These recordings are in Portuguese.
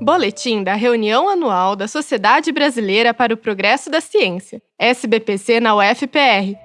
Boletim da reunião anual da Sociedade Brasileira para o Progresso da Ciência, SBPC na UFPR.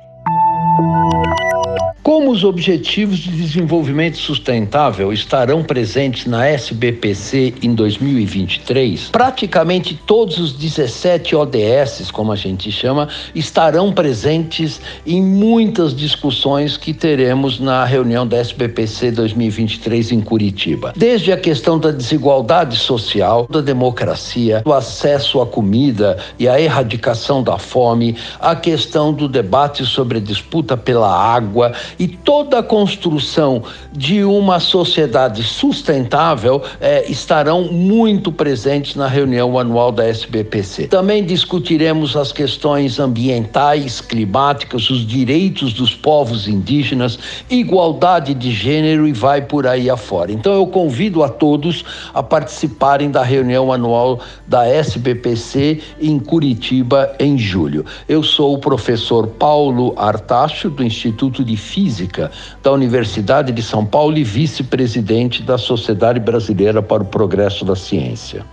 Como os Objetivos de Desenvolvimento Sustentável estarão presentes na SBPC em 2023, praticamente todos os 17 ODS, como a gente chama, estarão presentes em muitas discussões que teremos na reunião da SBPC 2023 em Curitiba. Desde a questão da desigualdade social, da democracia, do acesso à comida e a erradicação da fome, a questão do debate sobre a disputa pela água e toda a construção de uma sociedade sustentável é, estarão muito presentes na reunião anual da SBPC. Também discutiremos as questões ambientais, climáticas, os direitos dos povos indígenas, igualdade de gênero e vai por aí afora. Então eu convido a todos a participarem da reunião anual da SBPC em Curitiba em julho. Eu sou o professor Paulo Artacho do Instituto de Física Física da Universidade de São Paulo e vice-presidente da Sociedade Brasileira para o Progresso da Ciência.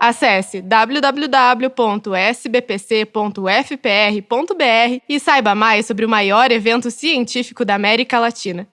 Acesse www.sbpc.fpr.br e saiba mais sobre o maior evento científico da América Latina.